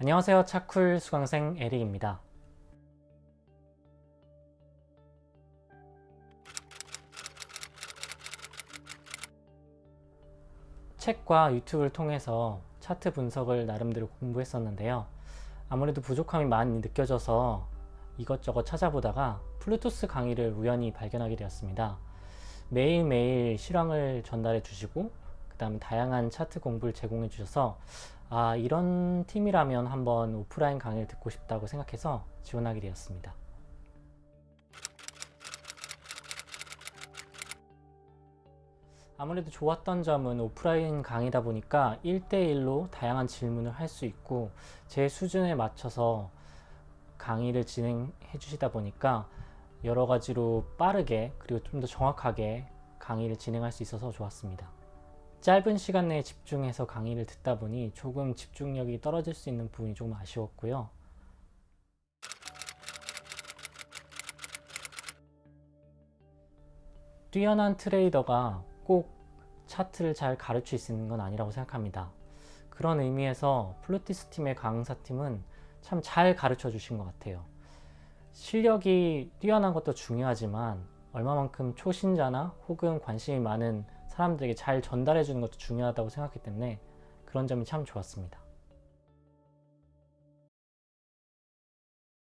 안녕하세요. 차쿨 수강생 에릭입니다. 책과 유튜브를 통해서 차트 분석을 나름대로 공부했었는데요. 아무래도 부족함이 많이 느껴져서 이것저것 찾아보다가 플루토스 강의를 우연히 발견하게 되었습니다. 매일매일 실황을 전달해 주시고 그 다음 다양한 차트 공부를 제공해 주셔서 아 이런 팀이라면 한번 오프라인 강의를 듣고 싶다고 생각해서 지원하게 되었습니다 아무래도 좋았던 점은 오프라인 강의다 보니까 1대1로 다양한 질문을 할 수 있고 제 수준에 맞춰서 강의를 진행해 주시다 보니까 여러 가지로 빠르게 그리고 좀 더 정확하게 강의를 진행할 수 있어서 좋았습니다. 짧은 시간 내에 집중해서 강의를 듣다 보니 조금 집중력이 떨어질 수 있는 부분이 조금 아쉬웠고요. 뛰어난 트레이더가 꼭 차트를 잘 가르칠 수 있는 건 아니라고 생각합니다. 그런 의미에서 플루티스 팀의 강사팀은 참 잘 가르쳐 주신 것 같아요. 실력이 뛰어난 것도 중요하지만 얼마만큼 초신자나 혹은 관심이 많은 사람들에게 잘 전달해 주는 것도 중요하다고 생각했기 때문에 그런 점이 참 좋았습니다.